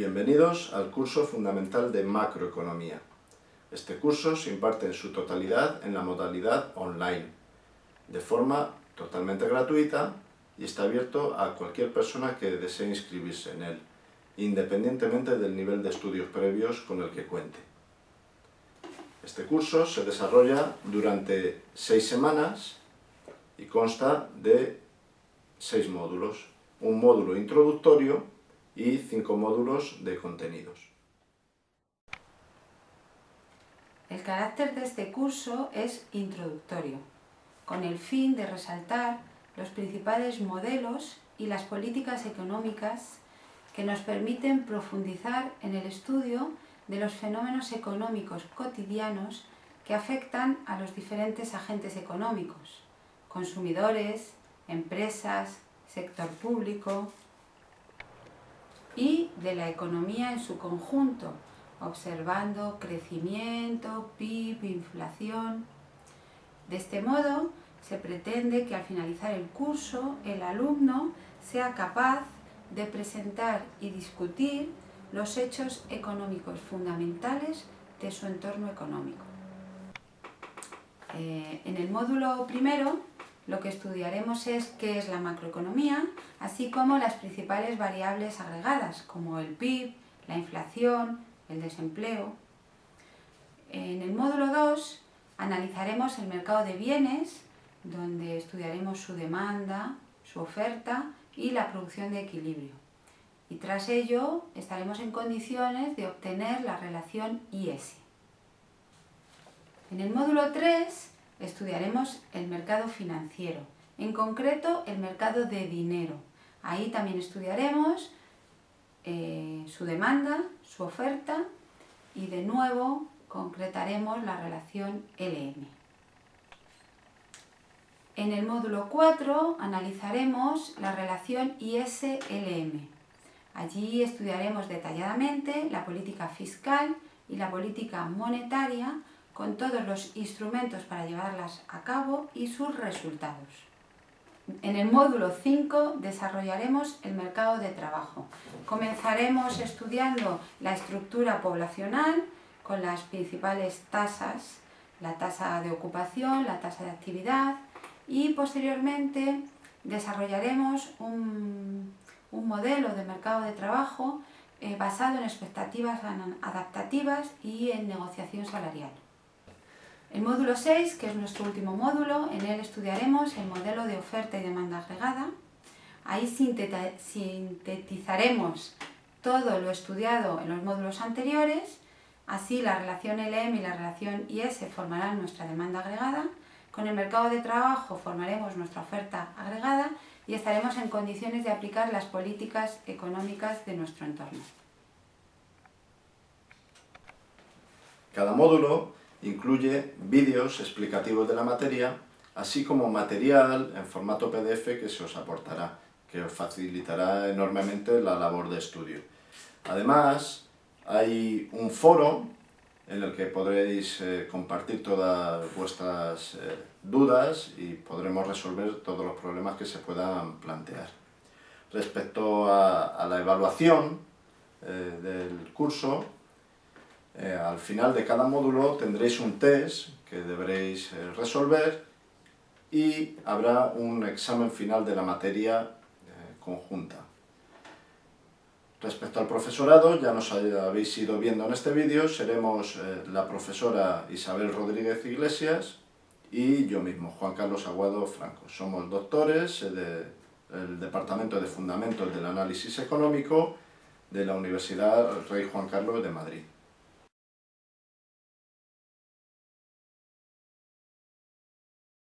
Bienvenidos al curso fundamental de macroeconomía. Este curso se imparte en su totalidad en la modalidad online, de forma totalmente gratuita y está abierto a cualquier persona que desee inscribirse en él, independientemente del nivel de estudios previos con el que cuente. Este curso se desarrolla durante seis semanas y consta de seis módulos. Un módulo introductorio y cinco módulos de contenidos. El carácter de este curso es introductorio, con el fin de resaltar los principales modelos y las políticas económicas que nos permiten profundizar en el estudio de los fenómenos económicos cotidianos que afectan a los diferentes agentes económicos, consumidores, empresas, sector público, y de la economía en su conjunto, observando crecimiento, PIB, inflación. De este modo, se pretende que al finalizar el curso el alumno sea capaz de presentar y discutir los hechos económicos fundamentales de su entorno económico. Eh, en el módulo primero lo que estudiaremos es qué es la macroeconomía, así como las principales variables agregadas, como el PIB, la inflación, el desempleo. En el módulo 2 analizaremos el mercado de bienes, donde estudiaremos su demanda, su oferta y la producción de equilibrio. Y tras ello estaremos en condiciones de obtener la relación IS. En el módulo 3 estudiaremos el mercado financiero, en concreto el mercado de dinero. Ahí también estudiaremos eh, su demanda, su oferta y de nuevo concretaremos la relación LM. En el módulo 4 analizaremos la relación IS-LM. Allí estudiaremos detalladamente la política fiscal y la política monetaria con todos los instrumentos para llevarlas a cabo y sus resultados. En el módulo 5 desarrollaremos el mercado de trabajo. Comenzaremos estudiando la estructura poblacional con las principales tasas, la tasa de ocupación, la tasa de actividad y posteriormente desarrollaremos un, modelo de mercado de trabajo eh, basado en expectativas adaptativas y en negociación salarial. El módulo 6, que es nuestro último módulo, en él estudiaremos el modelo de oferta y demanda agregada. Ahí sintetizaremos todo lo estudiado en los módulos anteriores, así la relación LM y la relación IS formarán nuestra demanda agregada, con el mercado de trabajo formaremos nuestra oferta agregada y estaremos en condiciones de aplicar las políticas económicas de nuestro entorno. Cada módulo Incluye vídeos explicativos de la materia, así como material en formato PDF que se os aportará, que os facilitará enormemente la labor de estudio. Además, hay un foro en el que podréis eh, compartir todas vuestras eh, dudas y podremos resolver todos los problemas que se puedan plantear. Respecto a, la evaluación eh, del curso, eh, al final de cada módulo tendréis un test que deberéis eh, resolver y habrá un examen final de la materia eh, conjunta. Respecto al profesorado, ya nos habéis ido viendo en este vídeo, seremos la profesora Isabel Rodríguez Iglesias y yo mismo, Juan Carlos Aguado Franco. Somos doctores del Departamento de Fundamentos del Análisis Económico de la Universidad Rey Juan Carlos de Madrid.